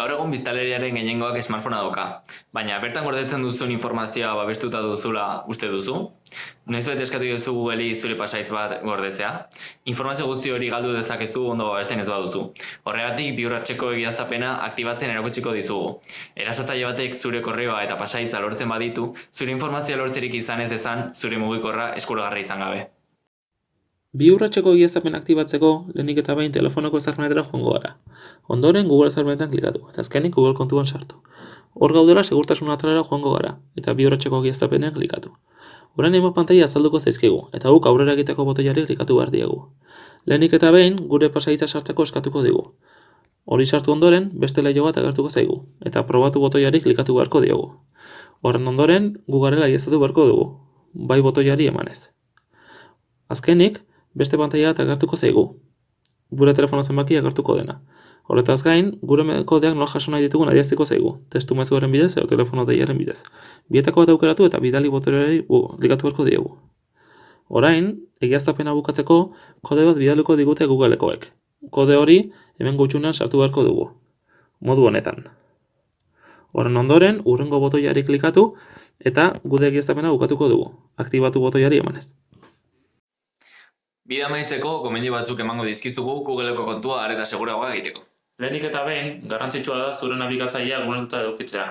Gaur egun biztanleriaren gehiengoak smartphonea dauka, baina bertan gordetzen duzun informazioa babestuta duzula uste duzu? Noizbait eskatu diozu Googleri zure pasahitz bat gordetzea? Informazio guzti hori galdu dezakezu ondo babesten ez baduzu. Horregatik bi urratseko egiaztapena aktibatzen erakutsiko dizugu. Erasotzaile batek zure korreoa eta pasahitza lortzen baditu, zure informazioa lortzerik izan ez dezan zure mugikorra eskuragarri izan gabe. Bi urratseko egiaztapen aktibatzeko, lehenik eta behin telefonoko ezarpenetara joango gara. Ondoren Google ezarpenetan klikatu, eta azkenik Google kontuan sartu. Hor gaudela segurtasun atalera joango gara, eta bi urratseko egiaztapenean klikatu. Orain hainbat pantaila azalduko zaizkigu, eta guk aurrera egiteko botoiari klikatu behar diegu. Lehenik eta behin, gure pasahitza sartzeko eskatuko digu. Hori sartu ondoren, beste leiho bat agertuko zaigu, eta probatu botoiari klikatu beharko diogu. Horren ondoren, gu garela egiaztatu beharko dugu, bai botoiari emanez. Azkenik, beste pantaila bat agertuko zaigu. Gure telefono zenbaki agertuko dena. Horretaz gain, gure kodeak nola jaso nahi ditugun adiaziko zaigu, testu mezuaren bidez edo telefono deiaren bidez. Bietako bat aukeratu eta bidali botoreari klikatu beharko diegu. Orain, egiaztapena bukatzeko kode bat bidaliko digute Googlekoek. Kode hori hemen gutxunean sartu beharko dugu. Modu honetan. Horren ondoren, urrengo botoiari klikatu eta gure egiaztapena bukatuko dugu. Aktibatu botoiari emanez. Bide amaitzeko gomendio batzuk emango dizkizugu Googleko kontua areta seguragoa egiteko. Lehenik eta behin, garrantzitsua da zure nabigatzailea gunetuta edukitzea.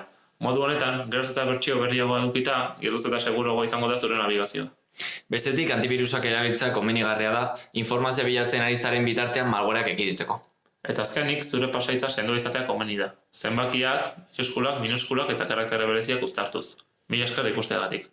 Modu honetan, geroz eta bertsio berriagoa edukita, geroz eta seguruagoa izango da zure nabigazioa. Bestetik antibirusak erabiltzea komenigarria da informazio bilatzen ari zaren bitartean malwareak ekiditzeko. Eta azkenik, zure pasaitza sendo izatea komeni da. Zenbakiak, majuskulak, minuskulak eta karaktere bereziak uztartuz. Mila esker ikusteagatik.